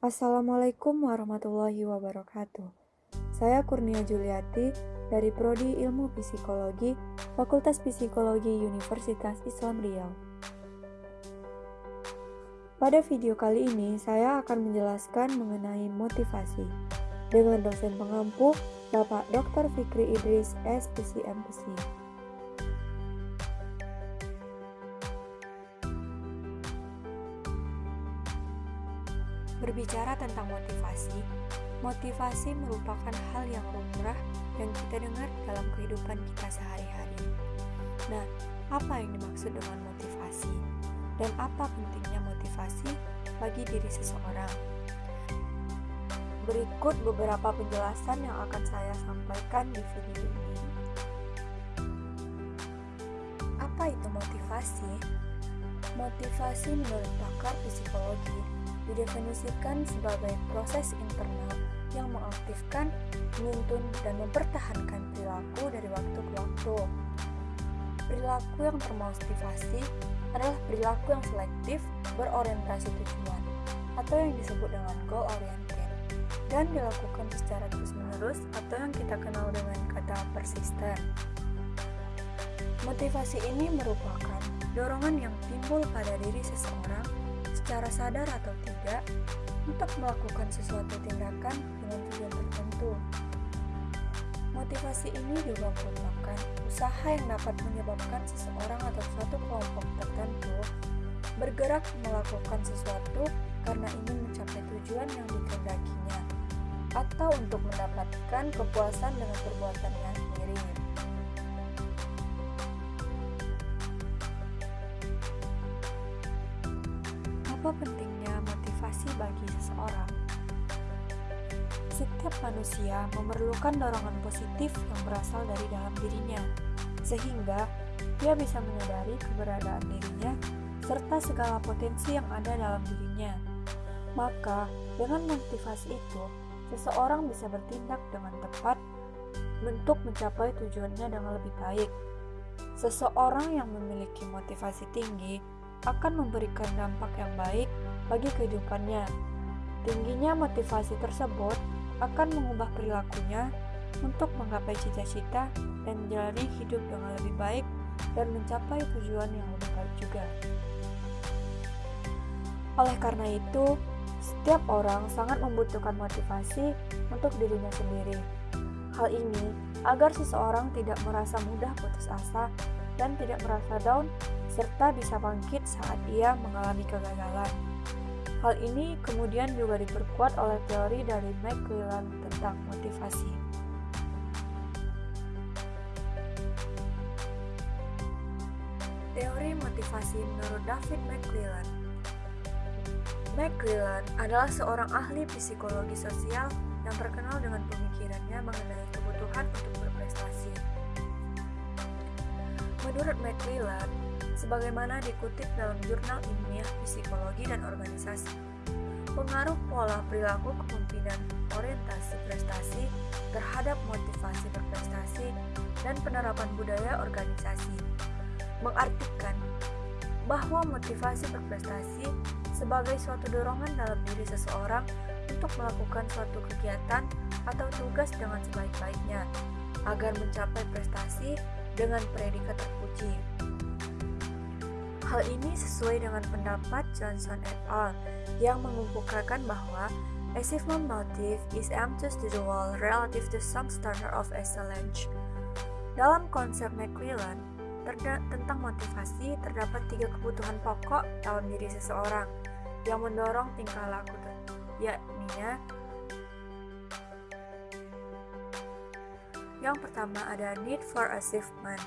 Assalamualaikum warahmatullahi wabarakatuh. Saya Kurnia Juliati dari Prodi Ilmu Psikologi, Fakultas Psikologi Universitas Islam Riau. Pada video kali ini, saya akan menjelaskan mengenai motivasi dengan dosen pengampu Bapak Dr. Fikri Idris, SPCMPC. Berbicara tentang motivasi, motivasi merupakan hal yang lumrah yang kita dengar dalam kehidupan kita sehari-hari. Nah, apa yang dimaksud dengan motivasi? Dan apa pentingnya motivasi bagi diri seseorang? Berikut beberapa penjelasan yang akan saya sampaikan di video ini. Apa itu motivasi? Motivasi menurut pakar psikologi didefinisikan sebagai proses internal yang mengaktifkan, menuntun, dan mempertahankan perilaku dari waktu ke waktu. Perilaku yang termotivasi adalah perilaku yang selektif, berorientasi tujuan, atau yang disebut dengan goal oriented, dan dilakukan secara terus-menerus atau yang kita kenal dengan kata persisten. Motivasi ini merupakan dorongan yang timbul pada diri seseorang secara sadar atau tidak untuk melakukan sesuatu tindakan dengan tujuan tertentu. Motivasi ini juga merupakan usaha yang dapat menyebabkan seseorang atau suatu kelompok tertentu bergerak melakukan sesuatu karena ingin mencapai tujuan yang dikehendakinya atau untuk mendapatkan kepuasan dengan perbuatannya sendiri. Apa pentingnya motivasi bagi seseorang? Setiap manusia memerlukan dorongan positif yang berasal dari dalam dirinya, sehingga dia bisa menyadari keberadaan dirinya serta segala potensi yang ada dalam dirinya. Maka, dengan motivasi itu, seseorang bisa bertindak dengan tepat untuk mencapai tujuannya dengan lebih baik. Seseorang yang memiliki motivasi tinggi akan memberikan dampak yang baik bagi kehidupannya. Tingginya motivasi tersebut akan mengubah perilakunya untuk menggapai cita-cita dan menjalani hidup dengan lebih baik dan mencapai tujuan yang lebih baik juga. Oleh karena itu, setiap orang sangat membutuhkan motivasi untuk dirinya sendiri. Hal ini agar seseorang tidak merasa mudah putus asa dan tidak merasa down serta bisa bangkit saat ia mengalami kegagalan. Hal ini kemudian juga diperkuat oleh teori dari McClellan tentang motivasi. Teori motivasi menurut David McClellan McClellan adalah seorang ahli psikologi sosial yang terkenal dengan pemikirannya mengenai kebutuhan untuk berprestasi. Menurut McClellan, sebagaimana dikutip dalam jurnal ilmiah psikologi dan organisasi. Pengaruh pola perilaku kepemimpinan orientasi prestasi terhadap motivasi berprestasi dan penerapan budaya organisasi mengartikan bahwa motivasi berprestasi sebagai suatu dorongan dalam diri seseorang untuk melakukan suatu kegiatan atau tugas dengan sebaik-baiknya agar mencapai prestasi dengan predikat terpuji. Hal ini sesuai dengan pendapat Johnson et al. yang mengemukakan bahwa achievement motive is aimed to the world relative to some standard of excellence. Dalam konsep McClellan, tentang motivasi terdapat tiga kebutuhan pokok dalam diri seseorang yang mendorong tingkah laku yakni yang pertama ada need for achievement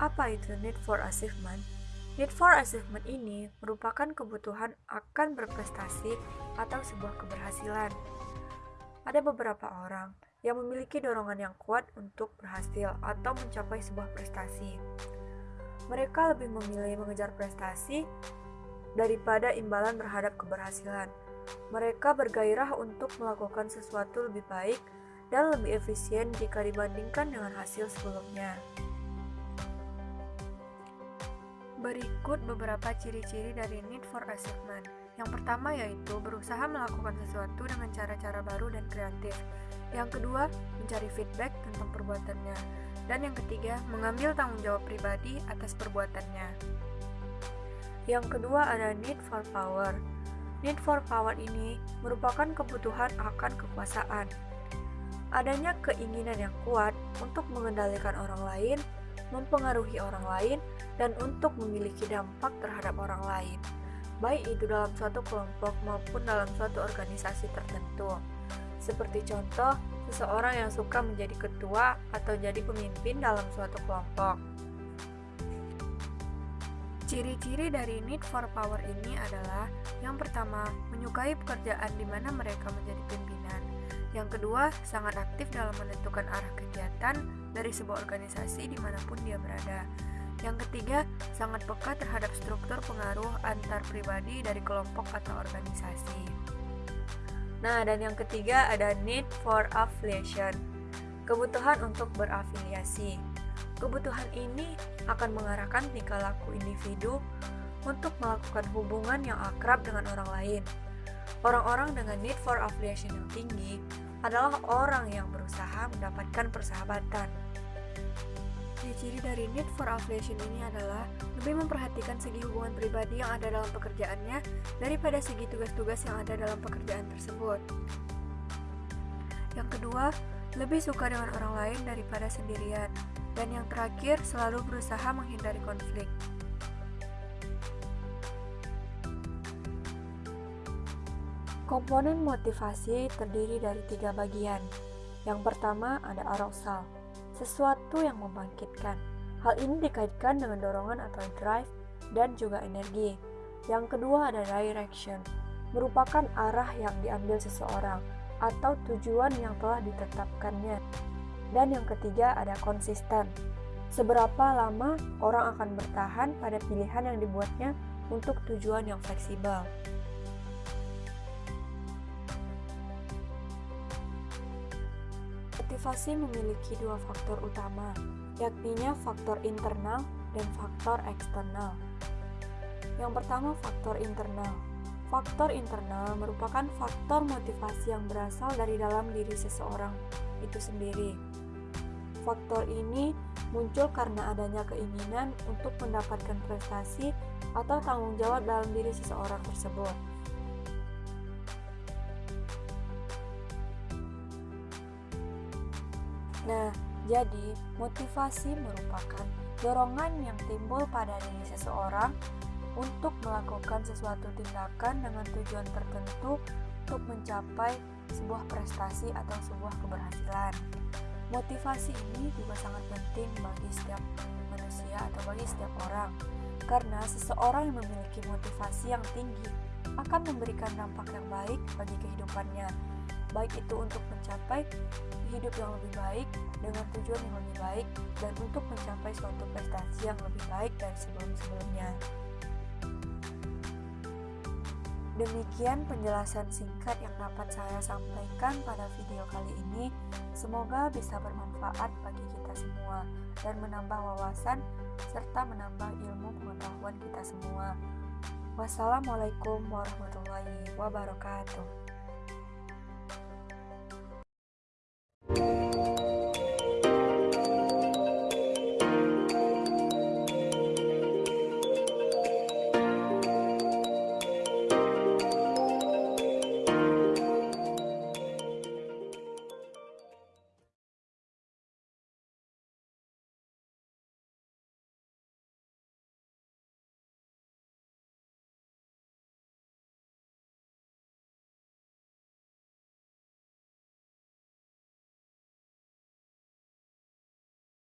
apa itu need for achievement? Need for achievement ini merupakan kebutuhan akan berprestasi atau sebuah keberhasilan. Ada beberapa orang yang memiliki dorongan yang kuat untuk berhasil atau mencapai sebuah prestasi. Mereka lebih memilih mengejar prestasi daripada imbalan terhadap keberhasilan. Mereka bergairah untuk melakukan sesuatu lebih baik dan lebih efisien jika dibandingkan dengan hasil sebelumnya. Berikut beberapa ciri-ciri dari need for achievement. Yang pertama yaitu berusaha melakukan sesuatu dengan cara-cara baru dan kreatif. Yang kedua, mencari feedback tentang perbuatannya. Dan yang ketiga, mengambil tanggung jawab pribadi atas perbuatannya. Yang kedua ada need for power. Need for power ini merupakan kebutuhan akan kekuasaan. Adanya keinginan yang kuat untuk mengendalikan orang lain, mempengaruhi orang lain, dan untuk memiliki dampak terhadap orang lain baik itu dalam suatu kelompok maupun dalam suatu organisasi tertentu. Seperti contoh, seseorang yang suka menjadi ketua atau jadi pemimpin dalam suatu kelompok. Ciri-ciri dari need for power ini adalah yang pertama, menyukai pekerjaan di mana mereka menjadi pimpinan. Yang kedua, sangat aktif dalam menentukan arah kegiatan dari sebuah organisasi di mana pun dia berada. Yang ketiga, sangat peka terhadap struktur pengaruh antar pribadi dari kelompok atau organisasi. Nah, dan yang ketiga ada need for affiliation, kebutuhan untuk berafiliasi. Kebutuhan ini akan mengarahkan tingkah laku individu untuk melakukan hubungan yang akrab dengan orang lain. Orang-orang dengan need for affiliation yang tinggi adalah orang yang berusaha mendapatkan persahabatan Ciri-ciri dari need for affiliation ini adalah lebih memperhatikan segi hubungan pribadi yang ada dalam pekerjaannya daripada segi tugas-tugas yang ada dalam pekerjaan tersebut. Yang kedua, lebih suka dengan orang lain daripada sendirian. Dan yang terakhir, selalu berusaha menghindari konflik. Komponen motivasi terdiri dari tiga bagian. Yang pertama ada arousal, sesuatu yang membangkitkan. Hal ini dikaitkan dengan dorongan atau drive dan juga energi. Yang kedua ada direction, merupakan arah yang diambil seseorang atau tujuan yang telah ditetapkannya. Dan yang ketiga ada konsisten, seberapa lama orang akan bertahan pada pilihan yang dibuatnya untuk tujuan yang fleksibel. Motivasi memiliki dua faktor utama, yakninya faktor internal dan faktor eksternal. Yang pertama, faktor internal. Faktor internal merupakan faktor motivasi yang berasal dari dalam diri seseorang itu sendiri. Faktor ini muncul karena adanya keinginan untuk mendapatkan prestasi atau tanggung jawab dalam diri seseorang tersebut. Nah, jadi motivasi merupakan dorongan yang timbul pada diri seseorang untuk melakukan sesuatu tindakan dengan tujuan tertentu untuk mencapai sebuah prestasi atau sebuah keberhasilan. Motivasi ini juga sangat penting bagi setiap manusia atau bagi setiap orang, karena seseorang yang memiliki motivasi yang tinggi akan memberikan dampak yang baik bagi kehidupannya, baik itu untuk mencapai hidup yang lebih baik dengan tujuan yang lebih baik dan untuk mencapai suatu prestasi yang lebih baik dari sebelum-sebelumnya. Demikian penjelasan singkat yang dapat saya sampaikan pada video kali ini. Semoga bisa bermanfaat bagi kita semua dan menambah wawasan serta menambah ilmu pengetahuan kita semua. Wassalamualaikum warahmatullahi wabarakatuh.